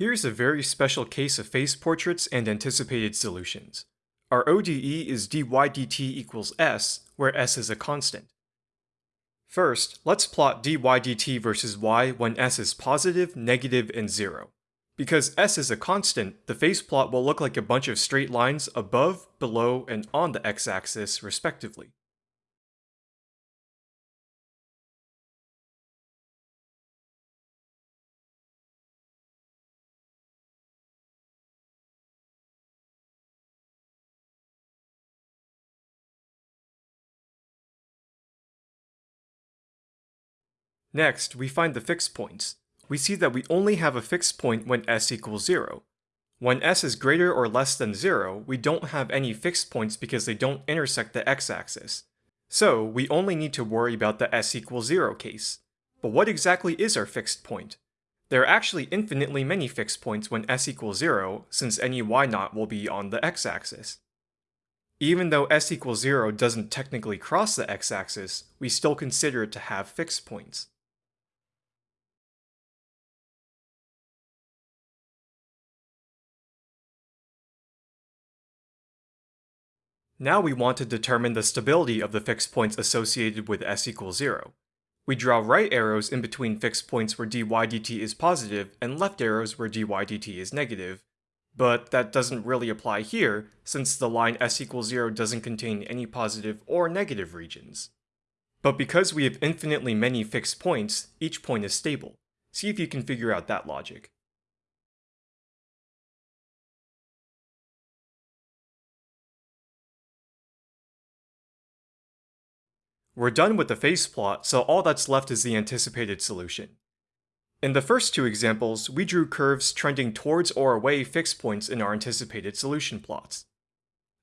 Here's a very special case of phase portraits and anticipated solutions. Our ODE is dy dt equals s, where s is a constant. First, let's plot dy dt versus y when s is positive, negative, and 0. Because s is a constant, the phase plot will look like a bunch of straight lines above, below, and on the x-axis, respectively. Next, we find the fixed points. We see that we only have a fixed point when s equals 0. When s is greater or less than 0, we don't have any fixed points because they don't intersect the x-axis. So, we only need to worry about the s equals 0 case. But what exactly is our fixed point? There are actually infinitely many fixed points when s equals 0, since any y naught will be on the x-axis. Even though s equals 0 doesn't technically cross the x-axis, we still consider it to have fixed points. Now we want to determine the stability of the fixed points associated with s equals 0. We draw right arrows in between fixed points where dy dt is positive and left arrows where dy dt is negative, but that doesn't really apply here since the line s equals 0 doesn't contain any positive or negative regions. But because we have infinitely many fixed points, each point is stable. See if you can figure out that logic. We're done with the phase plot, so all that's left is the anticipated solution. In the first two examples, we drew curves trending towards or away fixed points in our anticipated solution plots.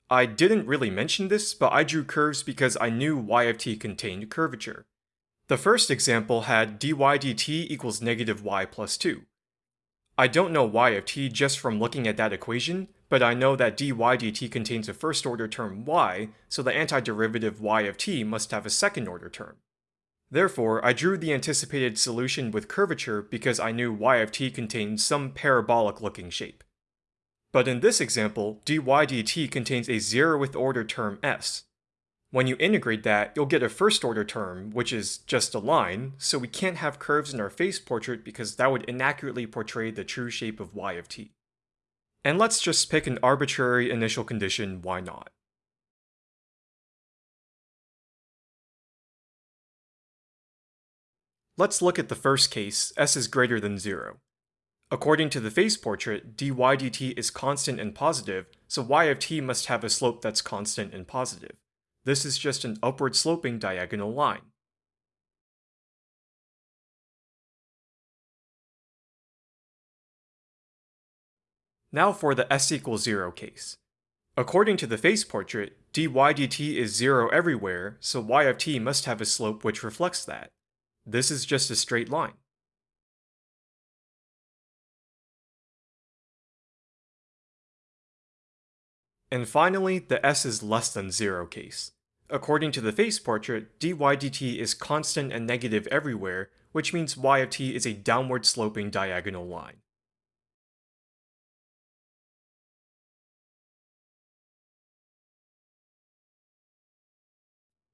I didn't really mention this, but I drew curves because I knew y of t contained curvature. The first example had dy dt equals negative y plus 2. I don't know y of t just from looking at that equation, but I know that dy dt contains a first-order term y, so the antiderivative y of t must have a second-order term. Therefore, I drew the anticipated solution with curvature because I knew y of t contained some parabolic-looking shape. But in this example, dy dt contains a zeroth order term s, when you integrate that, you'll get a first order term, which is just a line, so we can't have curves in our phase portrait because that would inaccurately portray the true shape of y of t. And let's just pick an arbitrary initial condition y naught? Let's look at the first case, s is greater than 0. According to the phase portrait, dy dt is constant and positive, so y of t must have a slope that's constant and positive. This is just an upward sloping diagonal line. Now for the s equals 0 case. According to the phase portrait, dy dt is 0 everywhere, so y of t must have a slope which reflects that. This is just a straight line. And finally, the s is less than 0 case. According to the phase portrait, dy dt is constant and negative everywhere, which means y of t is a downward sloping diagonal line.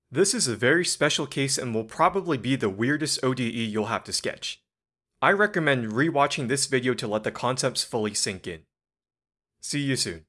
This is a very special case and will probably be the weirdest ODE you'll have to sketch. I recommend rewatching this video to let the concepts fully sink in. See you soon.